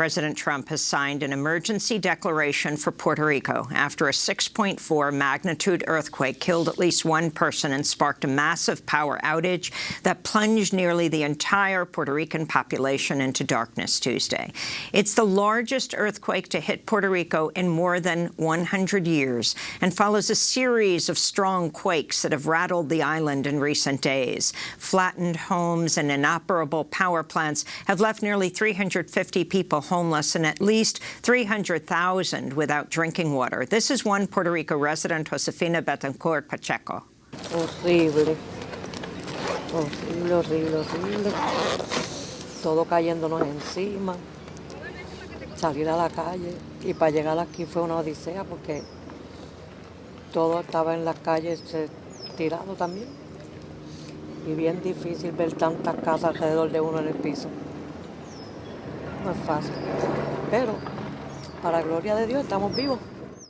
President Trump has signed an emergency declaration for Puerto Rico after a 6.4 magnitude earthquake killed at least one person and sparked a massive power outage that plunged nearly the entire Puerto Rican population into darkness Tuesday. It's the largest earthquake to hit Puerto Rico in more than 100 years and follows a series of strong quakes that have rattled the island in recent days. Flattened homes and inoperable power plants have left nearly 350 people homeless and at least 300,000 without drinking water. This is one Puerto Rico resident, Josefina Betancourt Pacheco. Horrible. Horrible, horrible, horrible. Todo cayéndonos encima. Salir a la calle. Y para llegar aquí fue una odisea porque todo estaba en las calles eh, tirado también. Y bien difícil ver tantas casas alrededor de uno en el piso fácil. Pero, para gloria de Dios, estamos vivos.